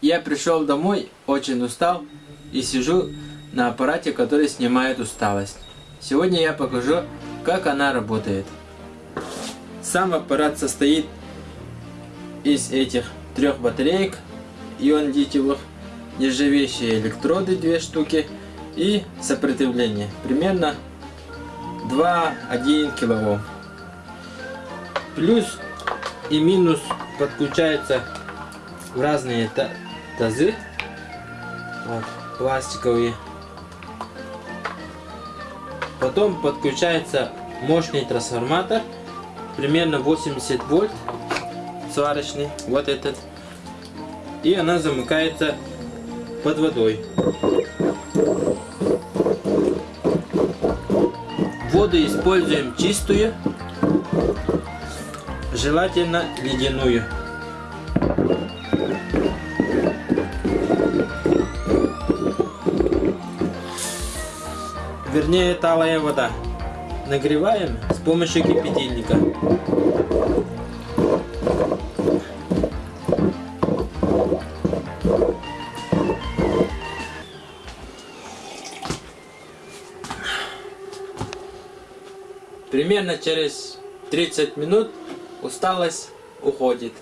Я пришел домой, очень устал и сижу на аппарате, который снимает усталость. Сегодня я покажу, как она работает. Сам аппарат состоит из этих трех батареек ион литиевых, нержавеющие электроды две штуки и сопротивление примерно 2-1 килоом. Плюс и минус подключаются в разные тазы вот, пластиковые. Потом подключается мощный трансформатор, примерно 80 вольт, сварочный, вот этот. И она замыкается под водой. Воду используем чистую, желательно ледяную. Вернее, талая вода. Нагреваем с помощью кипятильника. Примерно через 30 минут усталость уходит.